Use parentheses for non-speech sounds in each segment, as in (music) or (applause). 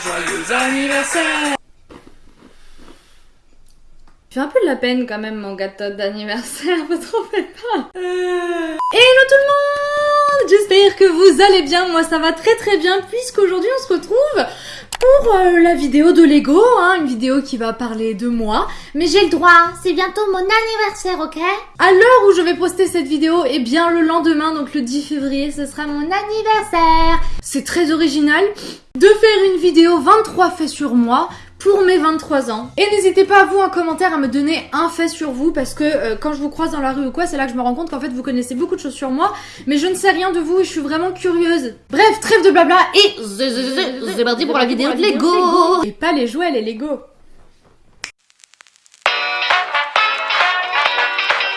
joyeux anniversaire. Fais un peu de la peine quand même mon gâteau d'anniversaire, (laughs) vous trouvez pas? Euh... Hello tout le monde J'espère que vous allez bien, moi ça va très très bien puisqu'aujourd'hui on se retrouve pour euh, la vidéo de Lego, hein, une vidéo qui va parler de moi. Mais j'ai le droit, c'est bientôt mon anniversaire, ok? À l'heure où je vais poster cette vidéo, et eh bien le lendemain, donc le 10 février, ce sera mon anniversaire. C'est très original de faire une vidéo 23 faits sur moi pour mes 23 ans. Et n'hésitez pas à vous en commentaire à me donner un fait sur vous parce que euh, quand je vous croise dans la rue ou quoi, c'est là que je me rends compte qu'en fait vous connaissez beaucoup de choses sur moi, mais je ne sais rien de vous et je suis vraiment curieuse. Bref, trêve de blabla et c'est parti pour la vidéo de Lego Et pas les jouets, les Lego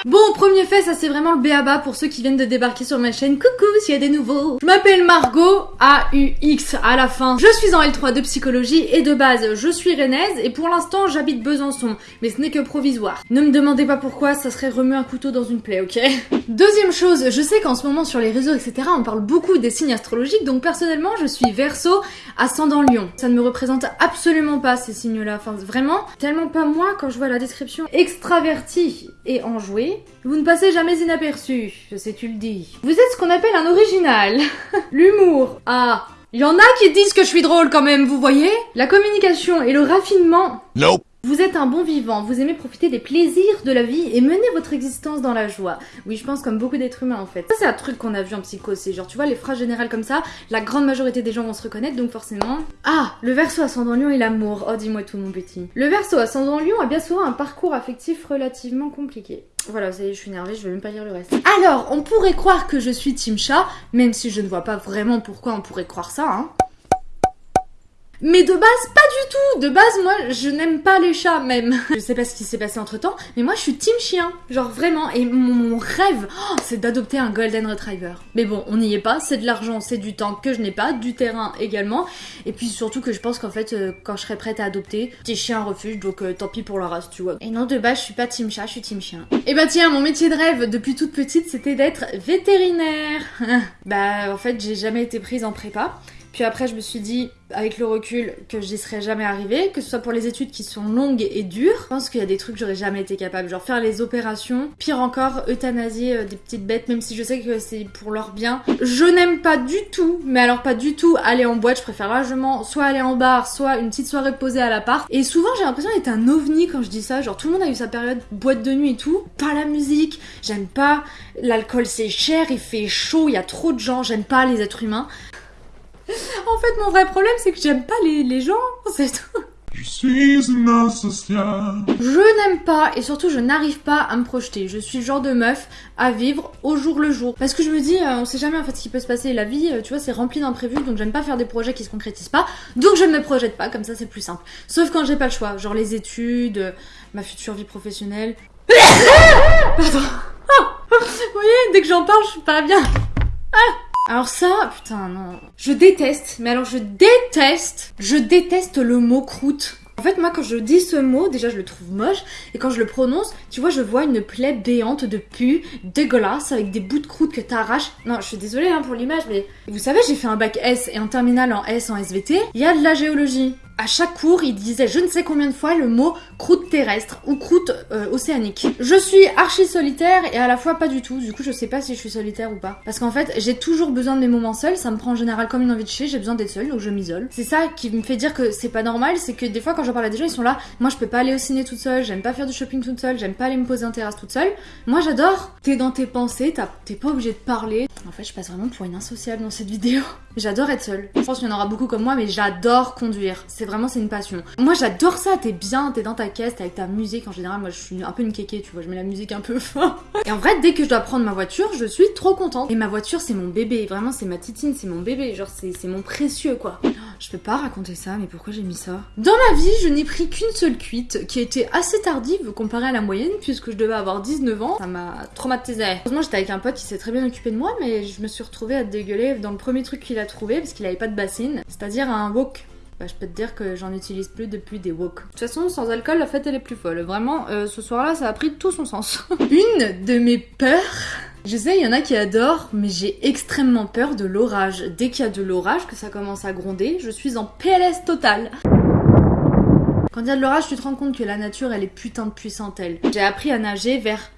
Bon, premier fait, ça c'est vraiment le béaba pour ceux qui viennent de débarquer sur ma chaîne. Coucou, s'il y a des nouveaux. Je m'appelle Margot, A-U-X à la fin. Je suis en L3 de psychologie et de base, je suis rennaise et pour l'instant, j'habite Besançon. Mais ce n'est que provisoire. Ne me demandez pas pourquoi, ça serait remuer un couteau dans une plaie, ok? (laughs) Deuxième chose, je sais qu'en ce moment sur les réseaux, etc., on parle beaucoup des signes astrologiques, donc personnellement, je suis verso, ascendant lion. Ça ne me représente absolument pas ces signes-là. Enfin, vraiment, tellement pas moi quand je vois la description extraverti et enjoué vous ne passez jamais inaperçu, je sais tu le dis. Vous êtes ce qu'on appelle un original. (laughs) L'humour. Ah, y en a qui disent que je suis drôle quand même, vous voyez? La communication et le raffinement. Nope. Vous êtes un bon vivant, vous aimez profiter des plaisirs de la vie et mener votre existence dans la joie. Oui, je pense comme beaucoup d'êtres humains en fait. Ça c'est un truc qu'on a vu en psycho, c'est genre tu vois les phrases générales comme ça, la grande majorité des gens vont se reconnaître donc forcément... Ah, le verso ascendant lion et l'amour. Oh dis-moi tout mon petit. Le verso ascendant lion a bien souvent un parcours affectif relativement compliqué. Voilà, ça y je suis énervée, je vais même pas lire le reste. Alors, on pourrait croire que je suis team chat, même si je ne vois pas vraiment pourquoi on pourrait croire ça, hein. Mais de base, pas du tout. De base, moi, je n'aime pas les chats même. (laughs) je sais pas ce qui s'est passé entre temps, mais moi, je suis team chien. Genre vraiment. Et mon, rêve, oh, c'est d'adopter un golden retriever. Mais bon, on n'y est pas. C'est de l'argent, c'est du temps que je n'ai pas, du terrain également. Et puis surtout que je pense qu'en fait, euh, quand je serai prête à adopter, petit chien refuge, donc euh, tant pis pour la race, tu vois. Et non, de base, je suis pas team chat, je suis team chien. Et bah tiens, mon métier de rêve depuis toute petite, c'était d'être vétérinaire. (laughs) bah en fait, j'ai jamais été prise en prépa. Puis après, je me suis dit, avec le recul, que j'y serais jamais arrivée, que ce soit pour les études qui sont longues et dures. Je pense qu'il y a des trucs que j'aurais jamais été capable, genre faire les opérations, pire encore, euthanasier euh, des petites bêtes, même si je sais que c'est pour leur bien. Je n'aime pas du tout, mais alors pas du tout aller en boîte, je préfère largement soit aller en bar, soit une petite soirée posée à l'appart. Et souvent, j'ai l'impression d'être un ovni quand je dis ça, genre tout le monde a eu sa période boîte de nuit et tout. Pas la musique, j'aime pas, l'alcool c'est cher, il fait chaud, il y a trop de gens, j'aime pas les êtres humains. (laughs) En fait, mon vrai problème, c'est que j'aime pas les, gens, c'est tout. Je suis une asociale. Je n'aime pas et surtout je n'arrive pas à me projeter. Je suis le genre de meuf à vivre au jour le jour. Parce que je me dis, euh, on sait jamais en fait ce qui peut se passer. La vie, euh, tu vois, c'est rempli d'imprévus donc j'aime pas faire des projets qui se concrétisent pas. Donc je ne me projette pas, comme ça c'est plus simple. Sauf quand j'ai pas le choix, genre les études, euh, ma future vie professionnelle. (laughs) Pardon. (laughs) Vous voyez, dès que j'en parle, je suis pas bien. Ah alors ça, putain, non. Je déteste, mais alors je déteste, je déteste le mot croûte. En fait, moi, quand je dis ce mot, déjà, je le trouve moche. Et quand je le prononce, tu vois, je vois une plaie béante de pu, dégueulasse, avec des bouts de croûte que t'arraches. Non, je suis désolée hein, pour l'image, mais vous savez, j'ai fait un bac S et un terminal en S en SVT. Il y a de la géologie à chaque cours, il disait je ne sais combien de fois le mot croûte terrestre ou croûte euh, océanique. Je suis archi solitaire et à la fois pas du tout. Du coup, je sais pas si je suis solitaire ou pas. Parce qu'en fait, j'ai toujours besoin de mes moments seuls. Ça me prend en général comme une envie de chier. J'ai besoin d'être seule, donc je m'isole. C'est ça qui me fait dire que c'est pas normal. C'est que des fois, quand j'en parle à des gens, ils sont là. Moi, je peux pas aller au ciné toute seule. J'aime pas faire du shopping toute seule. J'aime pas aller me poser en terrasse toute seule. Moi, j'adore. T'es dans tes pensées. T'es pas obligé de parler. En fait, je passe vraiment pour une insociable dans cette vidéo. (laughs) J'adore être seule. Je pense qu'il y en aura beaucoup comme moi, mais j'adore conduire. Vraiment, c'est une passion. Moi, j'adore ça. T'es bien, t'es dans ta caisse, t'es avec ta musique. En général, moi, je suis un peu une kéké, tu vois. Je mets la musique un peu (laughs) fort. Et en vrai, dès que je dois prendre ma voiture, je suis trop contente. Et ma voiture, c'est mon bébé. Vraiment, c'est ma titine, c'est mon bébé. Genre, c'est mon précieux, quoi. Je peux pas raconter ça, mais pourquoi j'ai mis ça? Dans ma vie, je n'ai pris qu'une seule cuite, qui été assez tardive comparée à la moyenne, puisque je devais avoir 19 ans. Ça m'a traumatisé. Heureusement, j'étais avec un pote qui s'est très bien occupé de moi, mais je me suis retrouvée à dégueuler dans le premier truc qu'il a trouvé, parce qu'il avait pas de bassine, c'est-à-dire un wok. Bah, je peux te dire que j'en utilise plus depuis des wok. De toute façon, sans alcool, la fête elle est plus folle. Vraiment, euh, ce soir-là, ça a pris tout son sens. (laughs) Une de mes peurs Je sais, il y en a qui adorent, mais j'ai extrêmement peur de l'orage. Dès qu'il y a de l'orage, que ça commence à gronder, je suis en PLS total. Quand il y a de l'orage, tu te rends compte que la nature, elle est putain de puissante, elle. J'ai appris à nager vers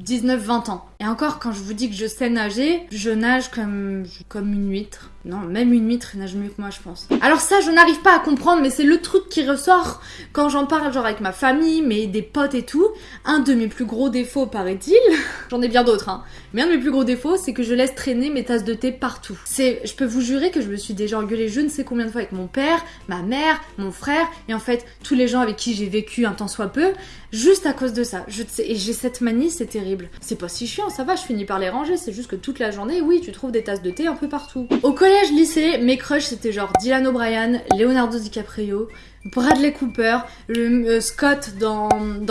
19-20 ans. Et encore, quand je vous dis que je sais nager, je nage comme, comme une huître. Non, même une huître nage mieux que moi, je pense. Alors ça, je n'arrive pas à comprendre, mais c'est le truc qui ressort quand j'en parle, genre avec ma famille, mais des potes et tout. Un de mes plus gros défauts, paraît-il, (laughs) j'en ai bien d'autres, hein, mais un de mes plus gros défauts, c'est que je laisse traîner mes tasses de thé partout. Je peux vous jurer que je me suis déjà engueulée je ne sais combien de fois avec mon père, ma mère, mon frère, et en fait, tous les gens avec qui j'ai vécu un temps soit peu, juste à cause de ça. Et j'ai cette manie, c'est terrible. C'est pas si chiant, ça va, je finis par les ranger, c'est juste que toute la journée, oui, tu trouves des tasses de thé un peu partout. Au collège, lycée, mes crushs c'était genre Dylan O'Brien, Leonardo DiCaprio, Bradley Cooper, euh, Scott dans,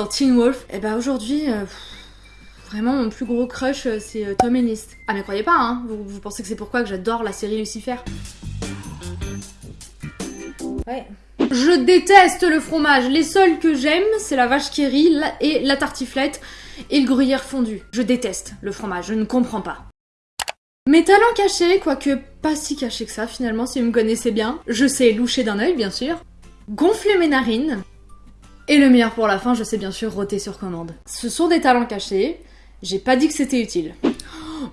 Teen Wolf. Et bah aujourd'hui, euh, vraiment mon plus gros crush euh, c'est Tom Ennis. Ah mais croyez pas, hein, vous, pensez que c'est pourquoi j'adore la série Lucifer Ouais. Je déteste le fromage. Les seuls que j'aime, c'est la vache qui rit et la tartiflette et le gruyère fondu. Je déteste le fromage, je ne comprends pas. Mes talents cachés, quoique pas si cachés que ça finalement, si vous me connaissez bien. Je sais loucher d'un œil, bien sûr. Gonfler mes narines. Et le meilleur pour la fin, je sais bien sûr roter sur commande. Ce sont des talents cachés. J'ai pas dit que c'était utile.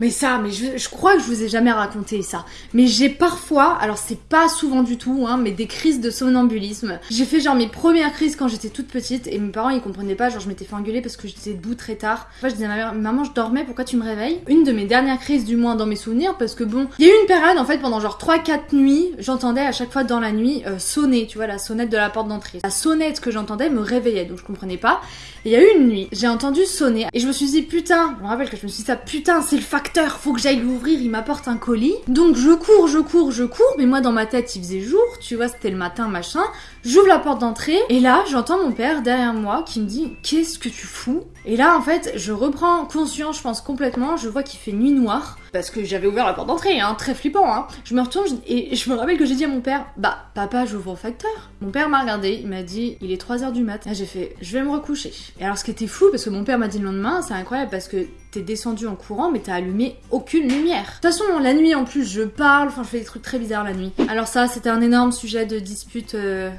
Mais ça, mais je, je crois que je vous ai jamais raconté ça. Mais j'ai parfois, alors c'est pas souvent du tout, hein, mais des crises de somnambulisme. J'ai fait genre mes premières crises quand j'étais toute petite et mes parents ils comprenaient pas, genre je m'étais fait engueuler parce que j'étais debout très tard. Enfin, je disais à ma mère, maman je dormais, pourquoi tu me réveilles? Une de mes dernières crises du moins dans mes souvenirs parce que bon, il y a eu une période en fait pendant genre 3-4 nuits, j'entendais à chaque fois dans la nuit euh, sonner, tu vois, la sonnette de la porte d'entrée. La sonnette que j'entendais me réveillait donc je comprenais pas. Et il y a eu une nuit, j'ai entendu sonner et je me suis dit putain, je me rappelle que je me suis dit ça putain, c'est le facteur, faut que j'aille l'ouvrir, il m'apporte un colis. Donc je cours, je cours, je cours, mais moi dans ma tête il faisait jour, tu vois, c'était le matin, machin. J'ouvre la porte d'entrée et là j'entends mon père derrière moi qui me dit qu'est-ce que tu fous? Et là en fait je reprends conscience, je pense complètement, je vois qu'il fait nuit noire parce que j'avais ouvert la porte d'entrée, hein, très flippant. Hein. Je me retourne et je me rappelle que j'ai dit à mon père bah papa j'ouvre au facteur. Mon père m'a regardé, il m'a dit il est 3h du mat. Là j'ai fait je vais me recoucher. Et alors ce qui était fou parce que mon père m'a dit le lendemain, c'est incroyable parce que t'es descendu en courant mais t'as allumé aucune lumière. De toute façon la nuit en plus je parle, enfin je fais des trucs très bizarres la nuit. Alors ça c'était un énorme sujet de dispute euh,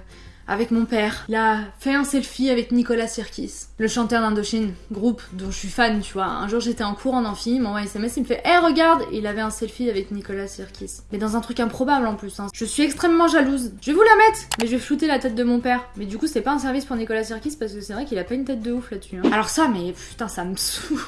avec mon père. Il a fait un selfie avec Nicolas Sirkis, le chanteur d'Indochine, groupe dont je suis fan, tu vois. Un jour j'étais en cours en amphi, il m'envoie SMS, il me fait « Eh regarde !» Il avait un selfie avec Nicolas Sirkis. Mais dans un truc improbable en plus. Hein. Je suis extrêmement jalouse. Je vais vous la mettre Mais je vais flouter la tête de mon père. Mais du coup c'est pas un service pour Nicolas Sirkis parce que c'est vrai qu'il a pas une tête de ouf là-dessus. hein. Alors ça, mais putain ça me saoule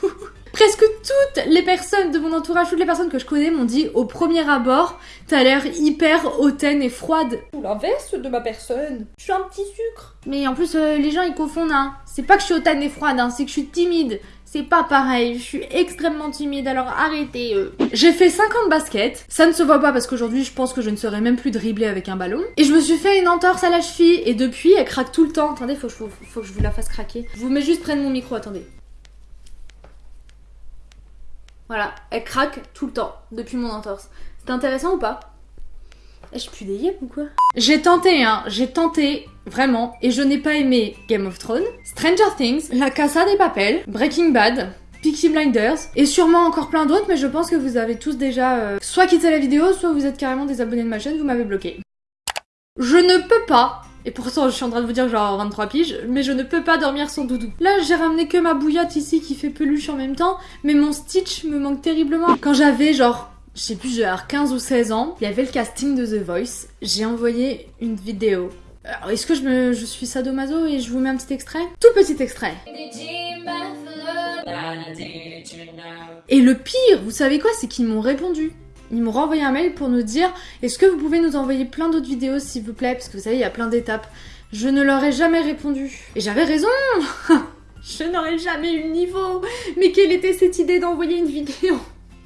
Presque toutes les personnes de mon entourage, toutes les personnes que je connais m'ont dit au premier abord, t'as l'air hyper hautaine et froide. Ou l'inverse de ma personne. Je suis un petit sucre. Mais en plus, euh, les gens ils confondent, hein. C'est pas que je suis hautaine et froide, hein, c'est que je suis timide. C'est pas pareil, je suis extrêmement timide, alors arrêtez. euh. J'ai fait 5 ans de basket, ça ne se voit pas parce qu'aujourd'hui je pense que je ne saurais même plus dribbler avec un ballon. Et je me suis fait une entorse à la cheville et depuis elle craque tout le temps. Attendez, faut que je, vous- faut que je vous la fasse craquer. Je vous mets juste près de mon micro, attendez. Voilà, elle craque tout le temps depuis mon entorse. C'est intéressant ou pas? Eh, Je pue des ou quoi? J'ai tenté, hein, j'ai tenté, vraiment, et je n'ai pas aimé Game of Thrones, Stranger Things, La Casa des Papel, Breaking Bad, Peaky Blinders, et sûrement encore plein d'autres, mais je pense que vous avez tous déjà euh, soit quitté la vidéo, soit vous êtes carrément des abonnés de ma chaîne, vous m'avez bloqué. Je ne peux pas et pourtant, je suis en train de vous dire que je vais avoir 23 piges, mais je ne peux pas dormir sans doudou. Là, j'ai ramené que ma bouillotte ici qui fait peluche en même temps, mais mon Stitch me manque terriblement. Quand j'avais genre, je sais plus, genre 15 ou 16 ans, il y avait le casting de The Voice. J'ai envoyé une vidéo. Alors, est-ce que je, me, je suis sadomaso et je vous mets un petit extrait? Tout petit extrait. Et le pire, vous savez quoi, c'est qu'ils m'ont répondu. Ils m'ont renvoyé un mail pour nous dire est-ce que vous pouvez nous envoyer plein d'autres vidéos s'il vous plaît? Parce que vous savez il y a plein d'étapes. Je ne leur ai jamais répondu. Et j'avais raison (laughs) Je n'aurais jamais eu le niveau Mais quelle était cette idée d'envoyer une vidéo?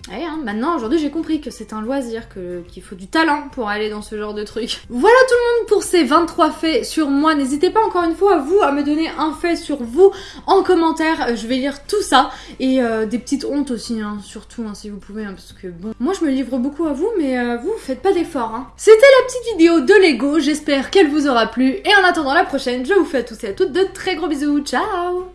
Ouais, hein, maintenant, aujourd'hui, j'ai compris que c'est un loisir, qu'il faut du talent pour aller dans ce genre de truc. Voilà tout le monde pour ces 23 faits sur moi. N'hésitez pas encore une fois, vous, à me donner un fait sur vous en commentaire. Euh, Je vais lire tout ça. Et euh, des petites hontes aussi, hein, surtout, hein, si vous pouvez, hein, parce que bon... Moi, je me livre beaucoup à vous, mais euh, vous, faites pas d'efforts, hein. C'était la petite vidéo de Lego, j'espère qu'elle vous aura plu. Et en attendant la prochaine, je vous fais à tous et à toutes de très gros bisous. Ciao